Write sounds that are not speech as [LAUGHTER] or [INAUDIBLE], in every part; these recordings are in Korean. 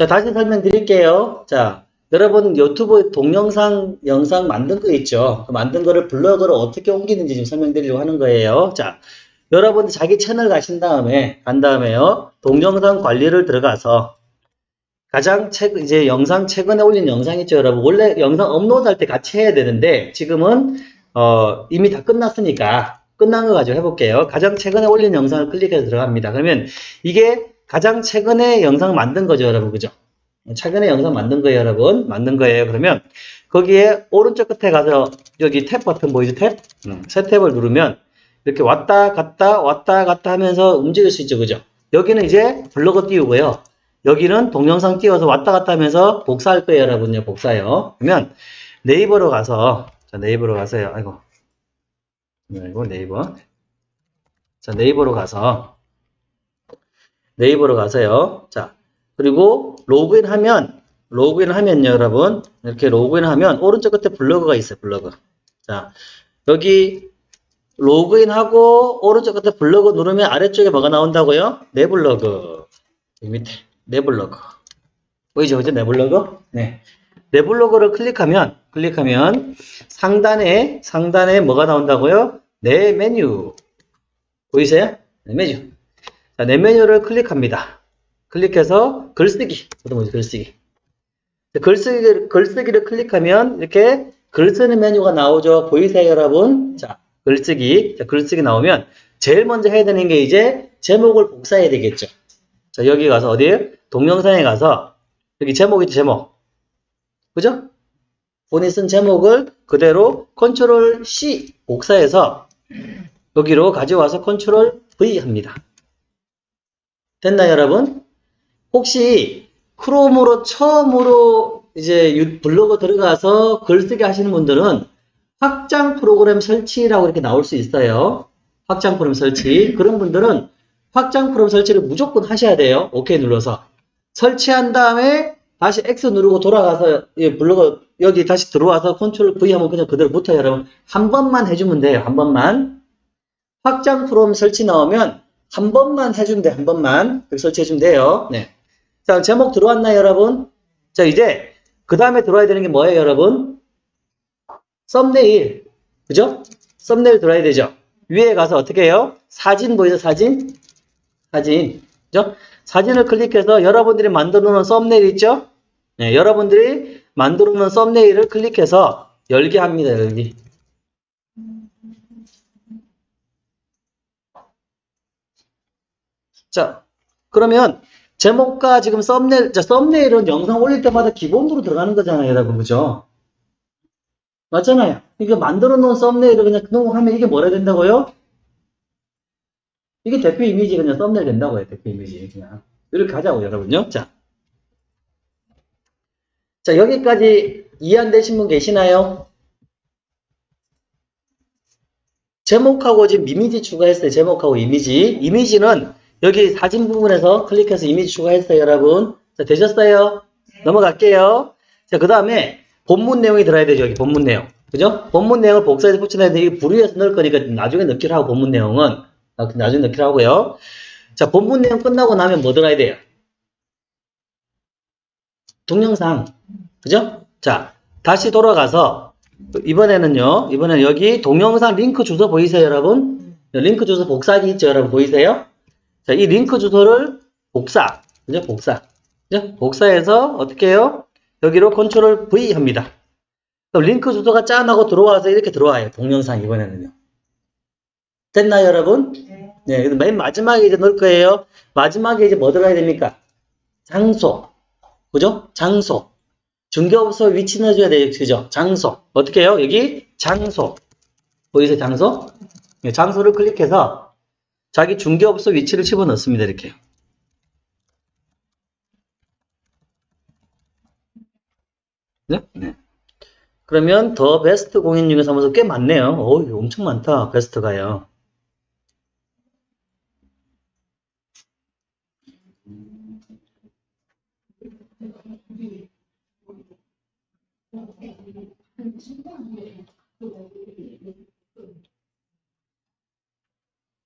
자, 다시 설명드릴게요. 자, 여러분 유튜브 동영상 영상 만든 거 있죠? 그 만든 거를 블로그로 어떻게 옮기는지 좀 설명드리려고 하는 거예요. 자, 여러분 자기 채널 가신 다음에 간 다음에요. 동영상 관리를 들어가서 가장 최 이제 영상 최근에 올린 영상 있죠, 여러분. 원래 영상 업로드 할 때 같이 해야 되는데 지금은 어, 이미 다 끝났으니까 끝난 거 가지고 해볼게요. 가장 최근에 올린 영상을 클릭해서 들어갑니다. 그러면 이게 가장 최근에 영상 만든 거죠, 여러분. 그죠? 최근에 영상 만든 거예요, 여러분. 만든 거예요. 그러면 거기에 오른쪽 끝에 가서 여기 탭 버튼 보이죠? 탭? 음, 새 탭을 누르면 이렇게 왔다 갔다 왔다 갔다 하면서 움직일 수 있죠, 그죠? 여기는 이제 블로그 띄우고요. 여기는 동영상 띄워서 왔다 갔다 하면서 복사할 거예요, 여러분요. 복사요. 그러면 네이버로 가서 자, 네이버로 가세요. 아이고. 아이고, 네이버. 자, 네이버로 가서 네이버로 가세요. 자, 그리고 로그인 하면 로그인 하면요, 여러분. 이렇게 로그인 하면 오른쪽 끝에 블로그가 있어요, 블로그. 자, 여기 로그인하고 오른쪽 끝에 블로그 누르면 아래쪽에 뭐가 나온다고요? 내 블로그. 여기 밑에 내 블로그. 보이죠? 그죠? 내 블로그? 네. 내 블로그를 클릭하면 클릭하면 상단에 상단에 뭐가 나온다고요? 내 메뉴. 보이세요? 내 메뉴. 자, 내 메뉴를 클릭합니다. 클릭해서 글쓰기. 뭐지? 글쓰기. 글쓰기를, 글쓰기를 클릭하면 이렇게 글 쓰는 메뉴가 나오죠. 보이세요, 여러분? 자, 글쓰기. 자, 글쓰기 나오면 제일 먼저 해야 되는 게 이제 제목을 복사해야 되겠죠. 자, 여기 가서 어디? 동영상에 가서 여기 제목 있죠, 제목. 그죠? 본인 쓴 제목을 그대로 컨트롤 C 복사해서 여기로 가져와서 컨트롤 V 합니다. 됐나요, 여러분? 혹시 크롬으로 처음으로 이제 블로그 들어가서 글쓰기 하시는 분들은 확장 프로그램 설치라고 이렇게 나올 수 있어요. 확장 프로그램 설치. [LAUGHS] 그런 분들은 확장 프로그램 설치를 무조건 하셔야 돼요. 오케이 눌러서. 설치한 다음에 다시 X 누르고 돌아가서 블로그 여기 다시 들어와서 컨트롤 V 하면 그냥 그대로 붙어요, 여러분. 한 번만 해주면 돼요. 한 번만. 확장 프로그램 설치 나오면 한 번만 해주면 돼요. 한 번만. 그렇게 설치해주면 돼요. 네. 자, 제목 들어왔나요, 여러분? 자, 이제 그 다음에 들어와야 되는 게 뭐예요, 여러분? 썸네일. 그죠? 썸네일 들어와야 되죠? 위에 가서 어떻게 해요? 사진 보이죠, 사진? 사진. 그죠? 사진을 클릭해서 여러분들이 만들어 놓은 썸네일 있죠? 네, 여러분들이 만들어 놓은 썸네일을 클릭해서 열게 합니다, 열기. 자, 그러면 제목과 지금 썸네일, 자, 썸네일은 영상 올릴 때마다 기본으로 들어가는 거잖아요, 여러분. 그죠? 맞잖아요. 이거 만들어 놓은 썸네일을 그냥 등록하면 이게 뭐라 된다고요? 이게 대표 이미지 그냥 썸네일 된다고요, 대표 이미지. 그냥. 이렇게 하자고, 여러분요. 자. 자, 여기까지 이해 안 되신 분 계시나요? 제목하고 지금 이미지 추가했어요. 제목하고 이미지. 이미지는 여기 사진 부분에서 클릭해서 이미지 추가했어요, 여러분. 자, 되셨어요? 넘어갈게요. 자, 그 다음에 본문 내용이 들어야 되죠, 여기 본문 내용. 그죠? 본문 내용을 복사해서 붙여놔야 돼. 이게 부류해서 넣을 거니까 나중에 넣기로 하고, 본문 내용은. 나중에 넣기로 하고요. 자, 본문 내용 끝나고 나면 뭐 들어가야 돼요? 동영상. 그죠? 자, 다시 돌아가서, 이번에는요, 이번에는 여기 동영상 링크 주소 보이세요, 여러분? 링크 주소 복사기 있죠, 여러분? 보이세요? 자, 이 링크 주소를 복사. 그죠? 복사. 그죠? 복사해서 어떻게 해요? 여기로 컨트롤 V 합니다. 그럼 링크 주소가 짠하고 들어와서 이렇게 들어와요. 동영상 이번에는요. 됐나요, 여러분? 네. 그래서 맨 마지막에 이제 넣을 거예요. 마지막에 이제 뭐 들어가야 됩니까? 장소. 그죠? 장소. 중개업소 위치 넣어줘야 돼요. 그죠? 장소. 어떻게 해요? 여기 장소. 보이세요? 장소? 네, 장소를 클릭해서 자기 중개업소 위치를 집어 넣습니다. 이렇게. 네? 네. 그러면 더 베스트 공인중개사무소 꽤 많네요. 어우, 엄청 많다. 베스트가요.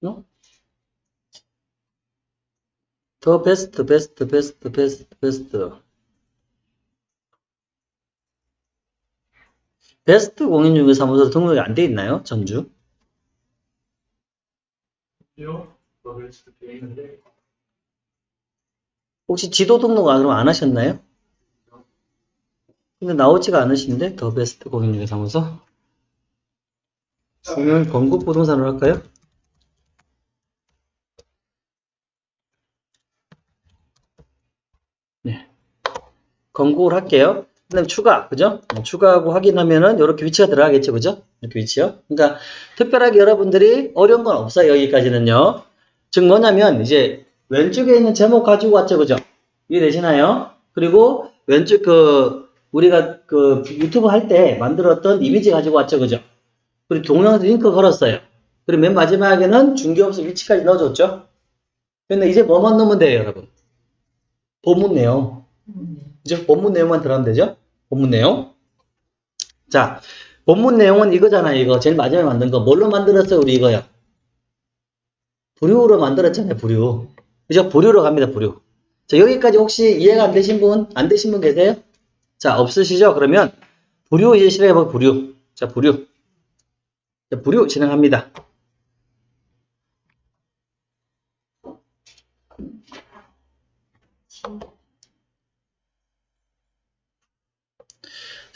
어? 더 베스트, 베스트, 베스트, 베스트, 베스트. 베스트 공인중개사무소 등록이 안 돼 있나요? 전주? 혹시 지도 등록 안, 그럼 안 하셨나요? 근데 나오지가 않으신데? 더 베스트 공인중개사무소? 그러면 건국 부동산으로 할까요? 건국을 할게요. 그 다음에 추가, 그죠? 어, 추가하고 확인하면은 이렇게 위치가 들어가겠죠, 그죠? 이렇게 위치요. 그러니까 특별하게 여러분들이 어려운 건 없어요, 여기까지는요. 즉 뭐냐면 이제 왼쪽에 있는 제목 가지고 왔죠, 그죠? 이해되시나요? 그리고 왼쪽 그 우리가 그 유튜브 할 때 만들었던 이미지 가지고 왔죠, 그죠? 그리고 동영상 링크 걸었어요. 그리고 맨 마지막에는 중개업소 위치까지 넣어줬죠? 근데 이제 뭐만 넣으면 돼요, 여러분? 본문 내용. 그죠? 본문 내용만 들어가면 되죠? 본문 내용. 자, 본문 내용은 이거잖아요, 이거. 제일 마지막에 만든 거. 뭘로 만들었어요, 우리 이거요? 부류로 만들었잖아요, 부류. 그죠? 부류로 갑니다, 부류. 자, 여기까지 혹시 이해가 안 되신 분, 안 되신 분 계세요? 자, 없으시죠? 그러면 부류 이제 실행해볼 부류. 자, 부류. 자, 부류 진행합니다. 자,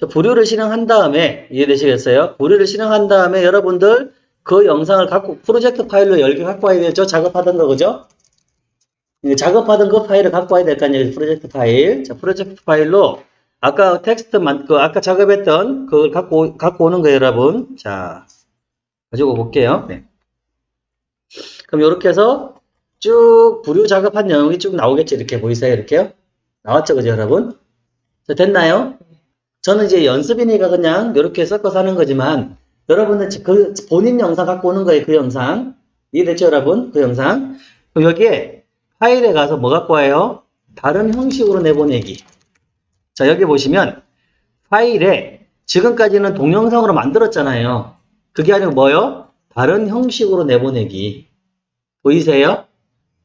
부류를 실행한 다음에 이해되시겠어요? 부류를 실행한 다음에 여러분들 그 영상을 갖고 프로젝트 파일로 10개 갖고 와야 되죠? 작업하던 거 그죠? 이 작업하던 그 파일을 갖고 와야 될 거 아니에요? 프로젝트 파일. 자, 프로젝트 파일로 아까 텍스트만 그 아까 작업했던 그걸 갖고 오- 갖고 오는 거예요, 여러분. 자, 가지고 볼게요. 네. 그럼 이렇게 해서 쭉 부류 작업한 내용이 쭉 나오겠죠? 이렇게 보이세요? 이렇게요? 나왔죠, 그죠, 여러분? 자, 됐나요? 저는 이제 연습이니까 그냥 이렇게 섞어서 하는 거지만 여러분은 지- 그 본인 영상 갖고 오는 거예요, 그 영상. 이해됐죠, 여러분? 그 영상. 여기에 파일에 가서 뭐 갖고 와요? 다른 형식으로 내보내기. 자, 여기 보시면 파일에 지금까지는 동영상으로 만들었잖아요. 그게 아니고 뭐요? 다른 형식으로 내보내기. 보이세요?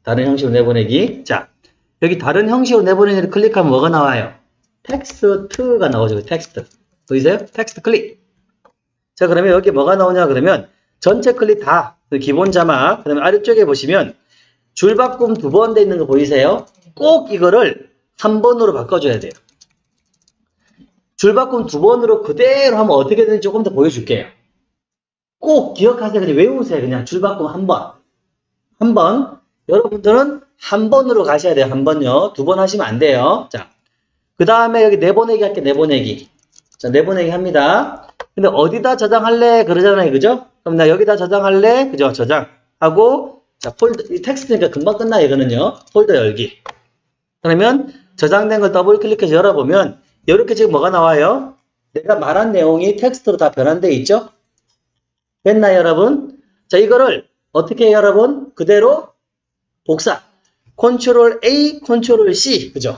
다른 형식으로 내보내기. 자, 여기 다른 형식으로 내보내기를 클릭하면 뭐가 나와요? 텍스트가 나오죠. 텍스트. 보이세요? 텍스트 클릭. 자, 그러면 여기 뭐가 나오냐 그러면 전체 클릭 다. 그 기본 자막. 그다음에 아래쪽에 보시면 줄바꿈 두 번 돼 있는 거 보이세요? 꼭 이거를 한 번으로 바꿔줘야 돼요. 줄바꿈 두 번으로 그대로 하면 어떻게 되는지 조금 더 보여줄게요. 꼭 기억하세요. 그냥 외우세요. 그냥 줄바꿈 한 번. 한 번. 여러분들은 한 번으로 가셔야 돼요. 한 번요. 두 번 하시면 안 돼요. 자. 그 다음에 여기 내보내기 할게, 내보내기. 자, 내보내기 합니다. 근데 어디다 저장할래? 그러잖아요. 그죠? 그럼 나 여기다 저장할래? 그죠? 저장 하고, 자, 폴더, 이 텍스트니까 금방 끝나요. 이거는요. 폴더 열기. 그러면 저장된 걸 더블 클릭해서 열어보면, 이렇게 지금 뭐가 나와요? 내가 말한 내용이 텍스트로 다 변환되어 있죠? 됐나요, 여러분? 자, 이거를 어떻게 해요, 여러분? 그대로 복사. 컨트롤 A, 컨트롤 C. 그죠?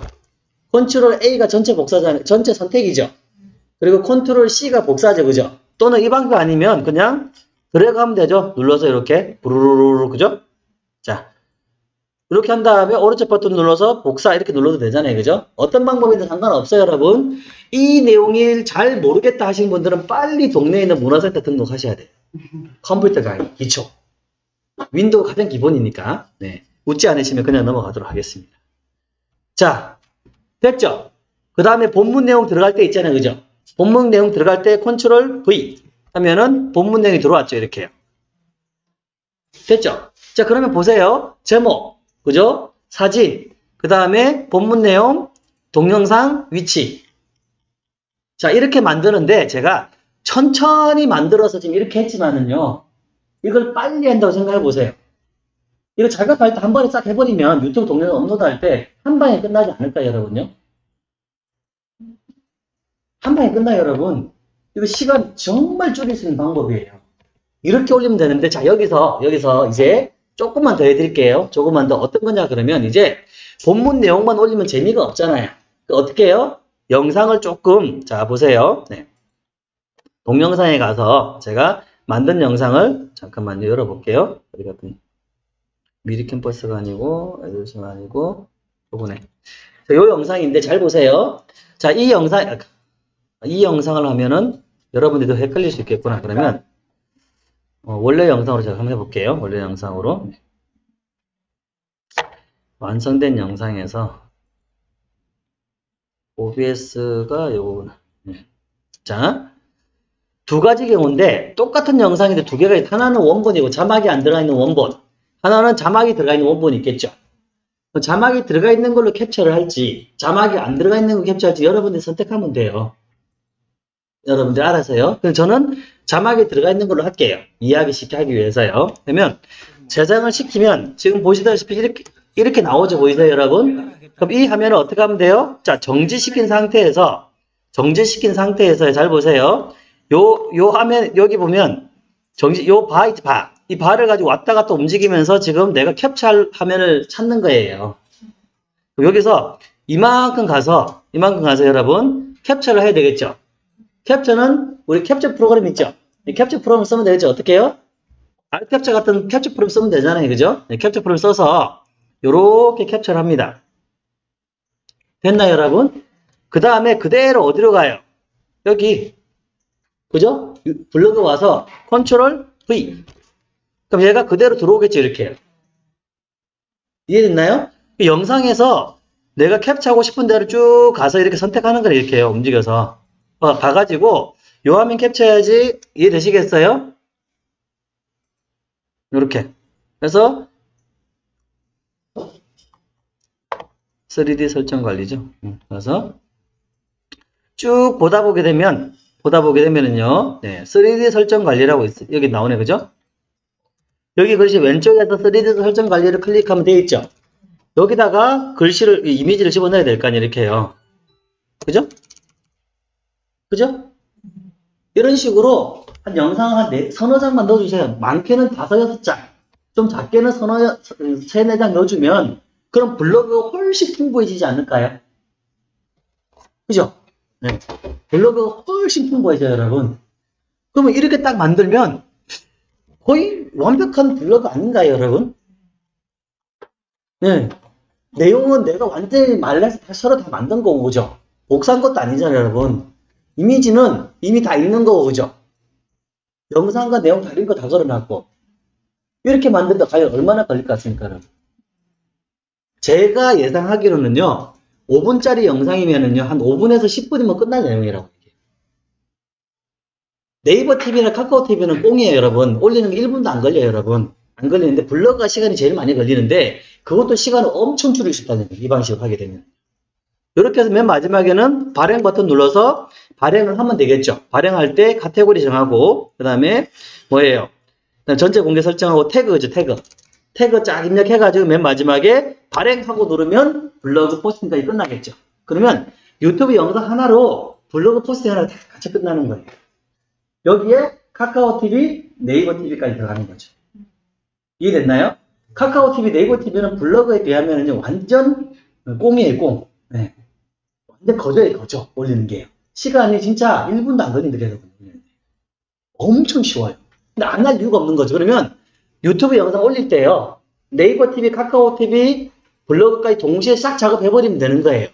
컨트롤 A가 전체 복사잖아요. 전체 선택이죠. 그리고 컨트롤 C가 복사죠. 그죠? 또는 이 방법 아니면 그냥 드래그 하면 되죠. 눌러서 이렇게 부르르르 그죠? 자. 이렇게 한 다음에 오른쪽 버튼 눌러서 복사 이렇게 눌러도 되잖아요. 그죠? 어떤 방법이든 상관없어요, 여러분. 이 내용이 잘 모르겠다 하시는 분들은 빨리 동네에 있는 문화센터 등록하셔야 돼요. 컴퓨터 강의, 기초. 윈도우 가장 기본이니까. 네. 웃지 않으시면 그냥 넘어가도록 하겠습니다. 자, 됐죠? 그 다음에 본문 내용 들어갈 때 있잖아요. 그죠? 본문 내용 들어갈 때 컨트롤 V 하면은 본문 내용이 들어왔죠. 이렇게요. 됐죠? 자, 그러면 보세요. 제목, 그죠? 사진, 그 다음에 본문 내용, 동영상, 위치. 자, 이렇게 만드는데 제가 천천히 만들어서 지금 이렇게 했지만은요. 이걸 빨리 한다고 생각해 보세요. 이거 작업할 때 한 번에 싹 해버리면 유튜브 동영상 업로드할 때 한 방에 끝나지 않을까요, 여러분요? 한 방에 끝나요, 여러분. 이거 시간 정말 줄일 수 있는 방법이에요. 이렇게 올리면 되는데, 자, 여기서, 여기서 이제 조금만 더 해드릴게요. 조금만 더. 어떤 거냐, 그러면 이제 본문 내용만 올리면 재미가 없잖아요. 그 어떻게 해요? 영상을 조금, 자, 보세요. 네. 동영상에 가서 제가 만든 영상을 잠깐만요, 열어볼게요. 어디 갔더니. 미리 캠퍼스가 아니고, 애들심 아니고, 요거네. 자, 요 영상인데 잘 보세요. 자, 이 영상, 아, 이 영상을 하면은 여러분들도 헷갈릴 수 있겠구나. 그러면, 어, 원래 영상으로 제가 한번 해볼게요. 원래 영상으로. 완성된 영상에서 OBS가 요거구나. 네. 자, 두 가지 경우인데 똑같은 영상인데 두 개가 있- 하나는 원본이고 자막이 안 들어가 있는 원본 하나는 자막이 들어가 있는 원본이 있겠죠. 자막이 들어가 있는 걸로 캡처를 할지 자막이 안 들어가 있는 걸 캡처할지 여러분들이 선택하면 돼요. 여러분들 알아서요. 저는 자막이 들어가 있는 걸로 할게요. 이해하기 쉽게 하기 위해서요. 그러면 저장을 시키면 지금 보시다시피 이렇게 이렇게 나오죠. 보이세요 여러분? 그럼 이 화면을 어떻게 하면 돼요? 자 정지시킨 상태에서 정지시킨 상태에서 잘 보세요. 요, 요 화면, 여기 보면, 정지, 요 바, 있지, 바. 이 바를 가지고 왔다 갔다 움직이면서 지금 내가 캡처할 화면을 찾는 거예요. 여기서 이만큼 가서, 이만큼 가서 여러분, 캡처를 해야 되겠죠? 캡처는, 우리 캡처 프로그램 있죠? 이 캡처 프로그램 쓰면 되겠죠? 어떻게 해요? 알캡처 같은 캡처 프로그램 쓰면 되잖아요. 그죠? 네, 캡처 프로그램 써서, 요렇게 캡처를 합니다. 됐나요, 여러분? 그 다음에 그대로 어디로 가요? 여기, 그죠? 블로그 와서 컨트롤 V. 그럼 얘가 그대로 들어오겠죠, 이렇게. 이해됐나요? 이 영상에서 내가 캡처하고 싶은 대로 쭉 가서 이렇게 선택하는 거예요, 이렇게 요 움직여서. 어, 봐가지고, 요 화면 캡처해야지, 이해되시겠어요? 요렇게. 그래서, 3D 설정 관리죠. 음, 그래서, 쭉 보다 보게 되면, 보다 보게 되면은요, 네, 3D 설정 관리라고 있, 여기 나오네, 그죠? 여기 글씨 왼쪽에서 3D 설정 관리를 클릭하면 되어 있죠? 여기다가 글씨를, 이 이미지를 집어넣어야 될 거 아니에요, 이렇게 해요. 그죠? 그죠? 이런 식으로 한 영상 한 네, 서너 장만 넣어주세요. 많게는 다섯, 여섯 장. 좀 작게는 서너, 여- 세네 장 넣어주면, 그럼 블로그가 훨씬 풍부해지지 않을까요? 그죠? 네. 블로그가 훨씬 풍부해져요, 여러분. 그러면 이렇게 딱 만들면 거의 완벽한 블로그 아닌가요, 여러분? 네. 내용은 내가 완전히 말려서 다 서로 다 만든 거고, 그죠? 복사한 것도 아니잖아요, 여러분. 이미지는 이미 다 있는 거고, 그죠? 영상과 내용 다른 거 다 걸어놨고. 이렇게 만든다 과연 얼마나 걸릴 것 같습니까, 여러분? 제가 예상하기로는요, 5분짜리 영상이면은요, 한 5분에서 10분이면 끝날 내용이라고. 네이버 TV나 카카오 TV는 꽁이에요, 여러분. 올리는 게 1분도 안 걸려요, 여러분. 안 걸리는데, 블로그가 시간이 제일 많이 걸리는데, 그것도 시간을 엄청 줄일 수 있다는 거예요. 이 방식으로 하게 되면. 이렇게 해서 맨 마지막에는 발행 버튼 눌러서 발행을 하면 되겠죠. 발행할 때 카테고리 정하고, 그 다음에 뭐예요? 그다음에 전체 공개 설정하고 태그죠, 태그. 태그 쫙 입력해가지고 맨 마지막에 발행하고 누르면 블로그 포스팅까지 끝나겠죠. 그러면 유튜브 영상 하나로 블로그 포스팅 하나 다 같이 끝나는 거예요. 여기에 카카오 TV, 네이버 TV까지 들어가는 거죠. 이해됐나요? 카카오 TV, 네이버 TV는 블로그에 비하면 완전 꽁이에요, 꽁. 네. 완전 거저예요, 거저. 올리는 게요. 시간이 진짜 1분도 안 걸린다, 여러분. 엄청 쉬워요. 근데 안 할 이유가 없는 거죠. 그러면 유튜브 영상 올릴 때요. 네이버 TV, 카카오 TV, 블로그까지 동시에 싹 작업해버리면 되는 거예요.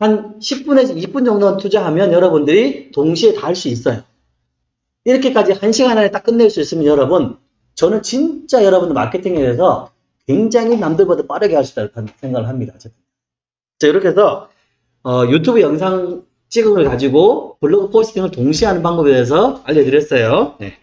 한 10분에서 20분 정도만 투자하면 여러분들이 동시에 다 할 수 있어요. 이렇게까지 한 시간 안에 딱 끝낼 수 있으면 여러분, 저는 진짜 여러분들 마케팅에 대해서 굉장히 남들보다 빠르게 할 수 있다고 생각을 합니다. 자, 이렇게 해서 어, 유튜브 영상 찍음을 가지고 블로그 포스팅을 동시에 하는 방법에 대해서 알려드렸어요. 네.